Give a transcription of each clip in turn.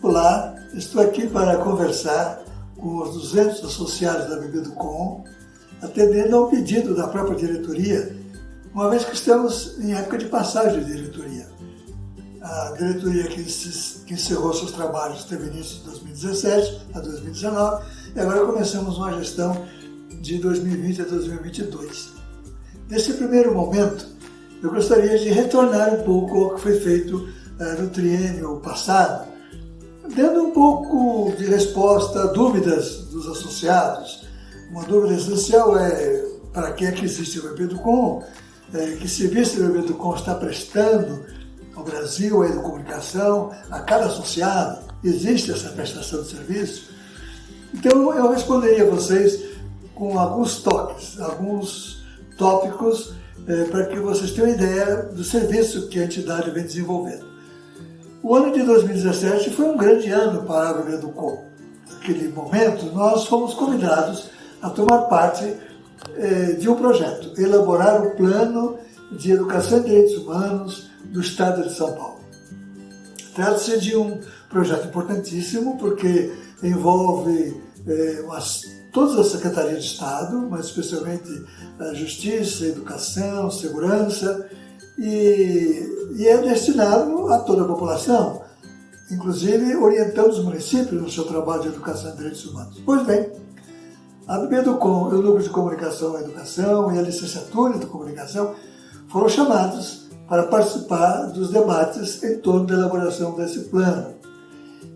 Olá, estou aqui para conversar com os 200 associados da Bebeducom, atendendo ao pedido da própria diretoria, uma vez que estamos em época de passagem de diretoria. A diretoria que, encerrou seus trabalhos teve início de 2017 a 2019 e agora começamos uma gestão de 2020 a 2022. Nesse primeiro momento, eu gostaria de retornar um pouco ao que foi feito uh, no triênio passado, dando um pouco de resposta a dúvidas dos associados. Uma dúvida essencial é para quem é que existe o Bebeducom, é, que serviço o Bebeducom está prestando ao Brasil, à educomunicação, a cada associado, existe essa prestação de serviço? Então eu responderia a vocês com alguns toques, alguns tópicos é, para que vocês tenham ideia do serviço que a entidade vem desenvolvendo. O ano de 2017 foi um grande ano para a Bebê do Com. Naquele momento, nós fomos convidados a tomar parte eh, de um projeto, elaborar o plano de educação e direitos humanos do Estado de São Paulo. Trata-se de um projeto importantíssimo porque envolve eh, todas as secretarias de Estado, mas especialmente a Justiça, Educação, Segurança, e, e é destinado a toda a população, inclusive orientando os municípios no seu trabalho de educação e direitos humanos. Pois bem, a BEDUCOM, o Núcleo de Comunicação e Educação e a Licenciatura de Comunicação foram chamados para participar dos debates em torno da elaboração desse plano.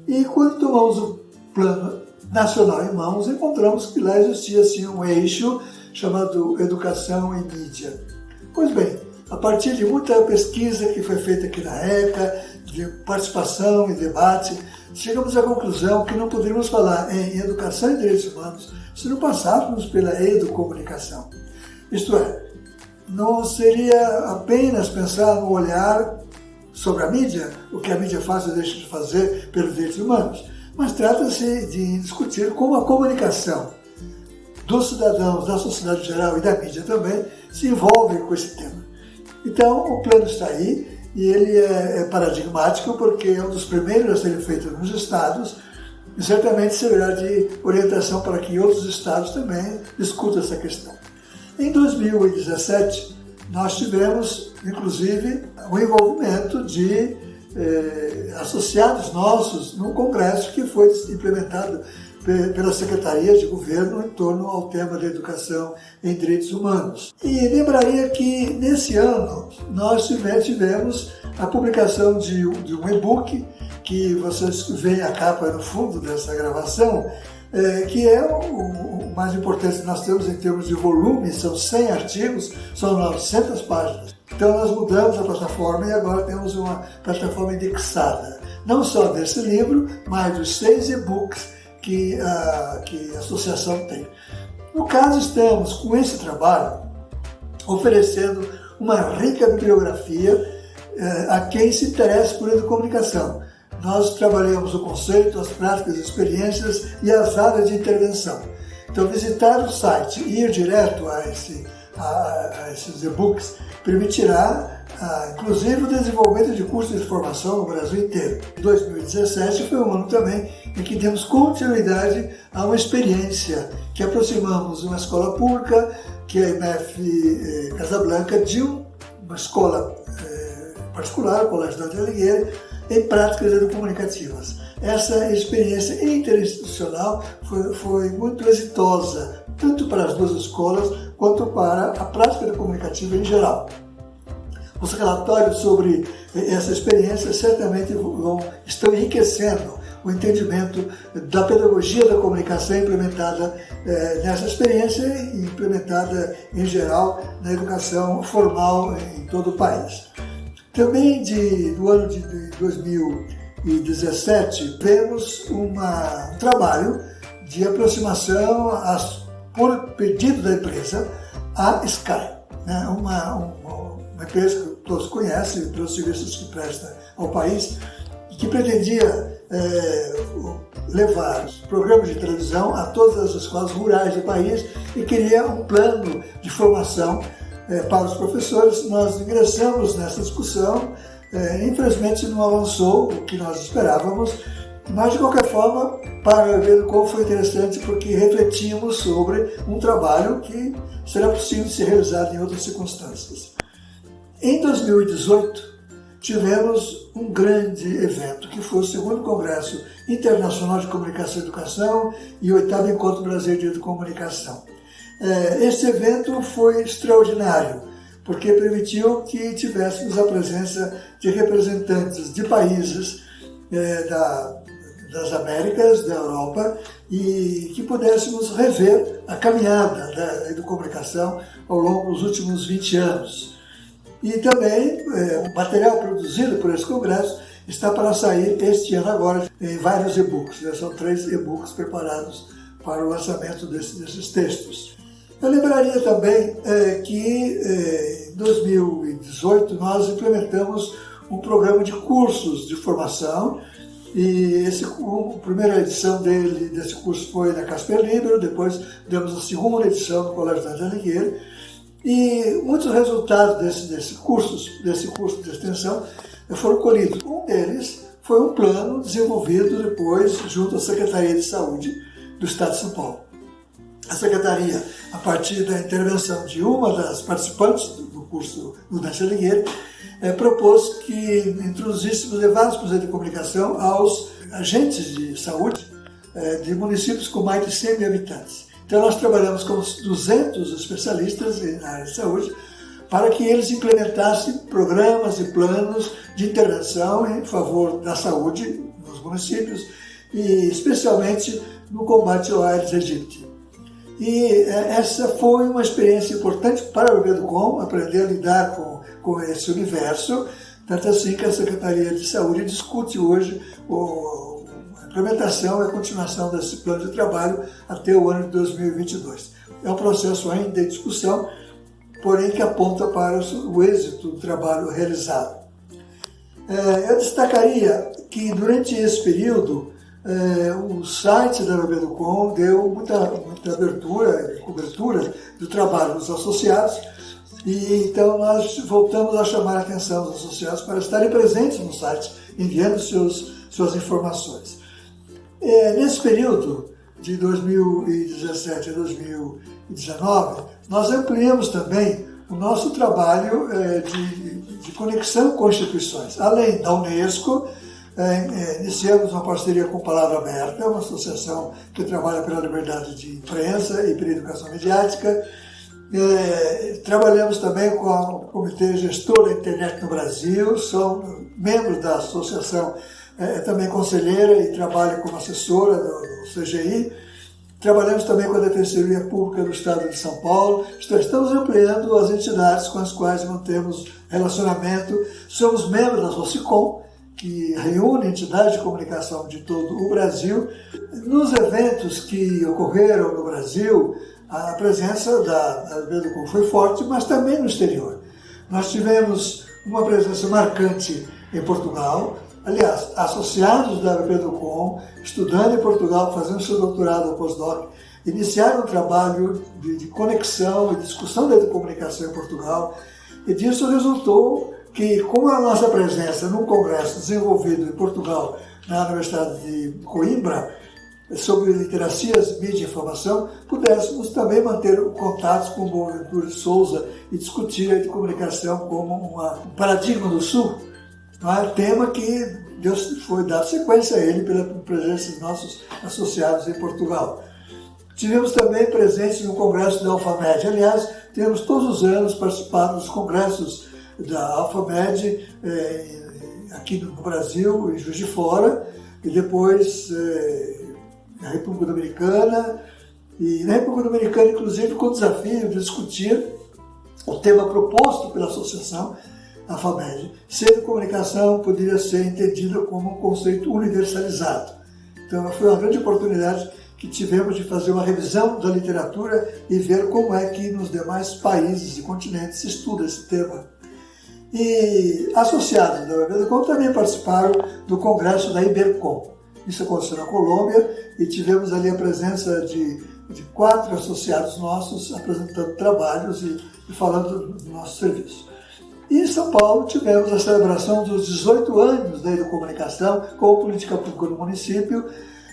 E quando tomamos o plano nacional em mãos, encontramos que lá existia assim, um eixo chamado Educação e Mídia. Pois bem, a partir de muita pesquisa que foi feita aqui na ECA, de participação e debate, chegamos à conclusão que não poderíamos falar em educação e direitos humanos se não passássemos pela educomunicação. Isto é, não seria apenas pensar no olhar sobre a mídia, o que a mídia faz ou deixa de fazer pelos direitos humanos, mas trata-se de discutir como a comunicação dos cidadãos, da sociedade geral e da mídia também se envolve com esse tema. Então, o plano está aí e ele é, é paradigmático porque é um dos primeiros a serem feito nos estados e certamente servirá de orientação para que outros estados também discutam essa questão. Em 2017, nós tivemos, inclusive, o envolvimento de eh, associados nossos num congresso que foi implementado pela Secretaria de Governo em torno ao tema da educação em direitos humanos. E lembraria que nesse ano nós tivemos a publicação de, um e-book que vocês veem a capa no fundo dessa gravação, é, que é o, o, mais importante que nós temos em termos de volume, são 100 artigos, são 900 páginas. Então nós mudamos a plataforma e agora temos uma plataforma indexada, não só desse livro, mas dos seis e-books que a, que a associação tem. No caso, estamos com esse trabalho oferecendo uma rica bibliografia eh, a quem se interessa por educomunicação. Nós trabalhamos o conceito, as práticas, as experiências e as áreas de intervenção. Então, visitar o site e ir direto a, esse, a, a esses e-books permitirá ah, inclusive o desenvolvimento de cursos de formação no Brasil inteiro. 2017 foi um ano também em que demos continuidade a uma experiência que aproximamos uma escola pública, que é a IMF eh, Casablanca, de uma escola eh, particular, o Colégio da Alighieri, em práticas educomunicativas. Essa experiência interinstitucional foi, foi muito exitosa, tanto para as duas escolas quanto para a prática comunicativa em geral. Os relatórios sobre essa experiência certamente vão, estão enriquecendo o entendimento da pedagogia da comunicação implementada eh, nessa experiência e implementada em geral na educação formal em todo o país. Também de, do ano de 2017 vemos uma, um trabalho de aproximação às, por pedido da empresa à Sky, né? uma, uma, uma empresa todos conhecem, pelos serviços que presta ao país, e que pretendia é, levar programas de televisão a todas as escolas rurais do país e queria um plano de formação é, para os professores. Nós ingressamos nessa discussão, é, infelizmente não avançou o que nós esperávamos, Mas, de qualquer forma, para o como foi interessante porque refletimos sobre um trabalho que será possível ser realizado em outras circunstâncias. Em 2018, tivemos um grande evento, que foi o segundo Congresso Internacional de Comunicação e Educação e o oitavo Encontro Brasileiro de Comunicação. É, esse evento foi extraordinário, porque permitiu que tivéssemos a presença de representantes de países da, das Américas, da Europa, e que pudéssemos rever a caminhada da, comunicação ao longo dos últimos 20 anos. E também é, o material produzido por esse congresso está para sair este ano agora em vários e-books. Né? São três e-books preparados para o lançamento desse, desses textos. Eu lembraria também é, que é, em 2018 nós implementamos um programa de cursos de formação e esse, a primeira edição dele, desse curso foi na Casper Libero, depois demos a segunda edição no Colégio Dante Alighieri. E muitos resultados desse, desse, cursos, desse curso de extensão foram colhidos. Um deles foi um plano desenvolvido depois junto à Secretaria de Saúde do Estado de São Paulo. A Secretaria, a partir da intervenção de uma das participantes do curso do Dante Alighieri, é, propôs que introduzíssemos, levássemos a de comunicação aos agentes de saúde é, de municípios com mais de 100 mil habitantes. Então nós trabalhamos com 200 especialistas na área de saúde para que eles implementassem programas e planos de intervenção em favor da saúde nos municípios e especialmente no combate ao Aedes aegypti. E é, essa foi uma experiência importante para o Educom, aprender a lidar com com esse universo, tanto assim que a Secretaria de Saúde discute hoje o, implementação e a continuação desse plano de trabalho até o ano de 2022. É um processo ainda em discussão, porém que aponta para o êxito do trabalho realizado. É, eu destacaria que durante esse período é, o site da Bebeducom deu muita, muita abertura e cobertura do trabalho dos associados, e então nós voltamos a chamar a atenção dos associados para estarem presentes no site, enviando seus, suas informações. É, nesse período de 2017 a 2019, nós ampliamos também o nosso trabalho é, de, de, conexão com instituições. Além da Unesco, é, é, iniciamos uma parceria com Palavra Aberta, uma associação que trabalha pela liberdade de imprensa e pela educação mediática, é, trabalhamos também com o Comitê Gestor da Internet no Brasil, sou membro da associação, é, também conselheira e trabalho como assessora do, CGI. Trabalhamos também com a Defensoria Pública do Estado de São Paulo. Estamos ampliando as entidades com as quais mantemos relacionamento. Somos membros da Socicom, que reúne entidades de comunicação de todo o Brasil. Nos eventos que ocorreram no Brasil, a presença da Beducom foi forte, mas também no exterior. Nós tivemos uma presença marcante em Portugal, aliás, associados da Beducom, estudando em Portugal, fazendo seu doutorado ou pós-doc, iniciaram um trabalho de, de conexão e discussão da comunicação em Portugal, e disso resultou que, com a nossa presença num congresso desenvolvido em Portugal, na Universidade de Coimbra, sobre literacias, mídia e informação, pudéssemos também manter contatos com o Boaventura de Souza e discutir a comunicação como um paradigma do Sul, é? tema que Deus foi dar sequência a ele pela presença de nossos associados em Portugal. Tivemos também presentes no congresso da Alfamed. Aliás, temos todos os anos participado dos congressos da Alfamed eh, aqui no Brasil, em Juiz de Fora, e depois eh, na República Dominicana, e na República Dominicana, inclusive, com o desafio de discutir o tema proposto pela associação, a FAMED. Ser de comunicação poderia ser entendida como um conceito universalizado. Então, foi uma grande oportunidade que tivemos de fazer uma revisão da literatura e ver como é que nos demais países e continentes se estuda esse tema. E associados da UEBDCOM também participaram do congresso da Ibercom. Isso aconteceu na Colômbia e tivemos ali a presença de, de quatro associados nossos apresentando trabalhos e, e falando do nosso serviço. E em São Paulo tivemos a celebração dos 18 anos da educomunicação com política pública no município,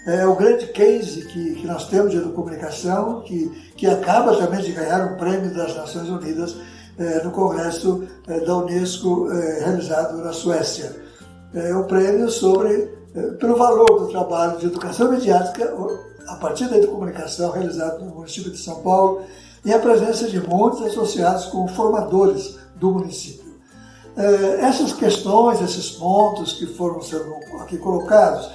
é o grande case que, que nós temos de educomunicação, que, que acaba também de ganhar um prêmio das Nações Unidas é, no Congresso é, da Unesco é, realizado na Suécia. É um prêmio sobre, é, pelo valor do trabalho de educação mediática a partir da educomunicação realizado no município de São Paulo e a presença de muitos associados com formadores do município. É, essas questões, esses pontos que foram sendo aqui colocados,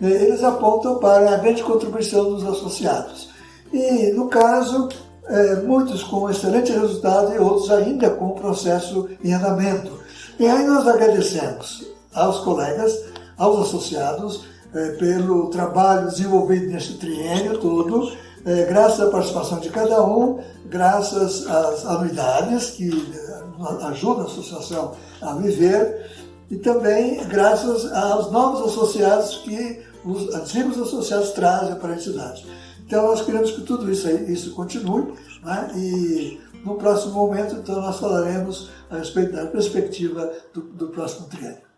é, eles apontam para a grande contribuição dos associados. E, no caso, é, muitos com excelente resultado e outros ainda com o processo em andamento. E aí nós agradecemos aos colegas, aos associados, pelo trabalho desenvolvido nesse triênio todo, graças à participação de cada um, graças às anuidades que ajudam a associação a viver e também graças aos novos associados que os antigos associados trazem para a entidade. Então nós queremos que tudo isso, isso continue né? e no próximo momento então nós falaremos a respeito da perspectiva do, do próximo triênio.